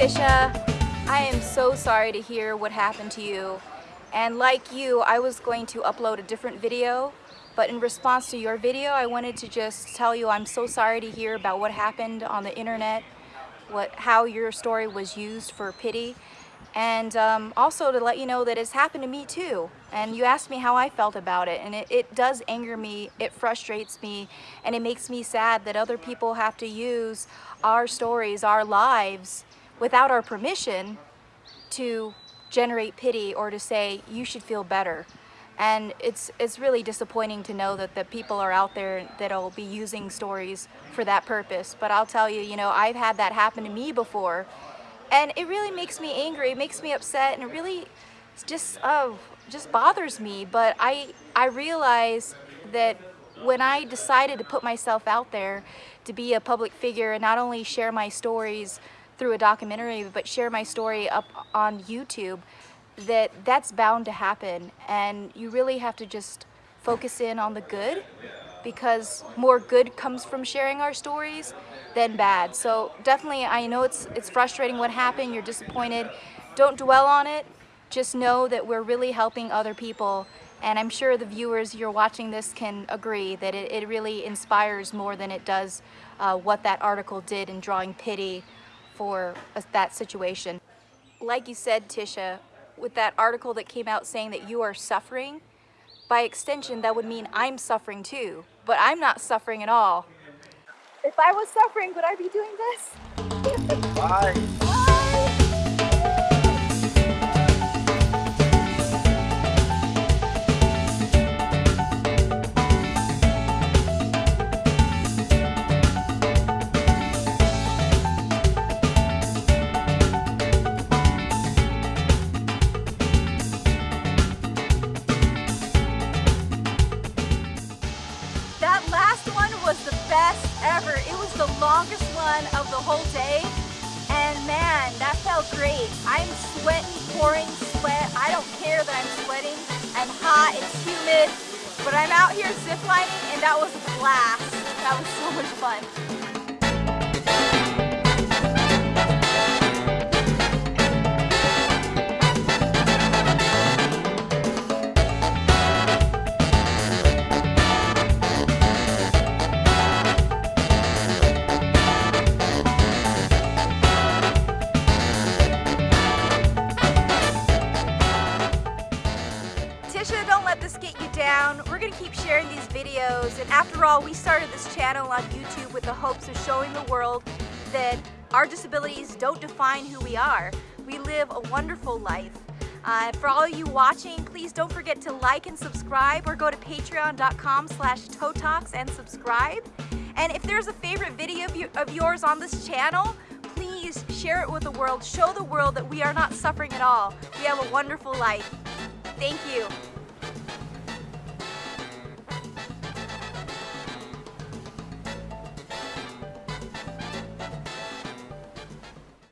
Tisha. I am so sorry to hear what happened to you. And like you, I was going to upload a different video, but in response to your video, I wanted to just tell you I'm so sorry to hear about what happened on the internet, what how your story was used for pity, and um, also to let you know that it's happened to me too. And you asked me how I felt about it, and it, it does anger me, it frustrates me, and it makes me sad that other people have to use our stories, our lives, without our permission to generate pity or to say you should feel better. And it's it's really disappointing to know that the people are out there that'll be using stories for that purpose. But I'll tell you you know I've had that happen to me before. And it really makes me angry. It makes me upset. And it really just oh just bothers me. But I I realize that when I decided to put myself out there to be a public figure and not only share my stories through a documentary, but share my story up on YouTube, that that's bound to happen. And you really have to just focus in on the good because more good comes from sharing our stories than bad. So definitely, I know it's, it's frustrating what happened, you're disappointed. Don't dwell on it. Just know that we're really helping other people and I'm sure the viewers you're watching this can agree that it, it really inspires more than it does uh, what that article did in drawing pity for that situation. Like you said, Tisha, with that article that came out saying that you are suffering, by extension, that would mean I'm suffering too, but I'm not suffering at all. If I was suffering, would I be doing this? Bye. Longest one of the whole day. And man, that felt great. I'm sweating, pouring sweat. I don't care that I'm sweating. I'm hot, it's humid. But I'm out here ziplining and that was a blast. That was so much fun. Down. We're gonna keep sharing these videos and after all we started this channel on YouTube with the hopes of showing the world that our disabilities don't define who we are. We live a wonderful life. Uh, for all you watching, please don't forget to like and subscribe or go to patreon.com slash totalks and subscribe. And if there's a favorite video of, you, of yours on this channel, please share it with the world. Show the world that we are not suffering at all. We have a wonderful life. Thank you.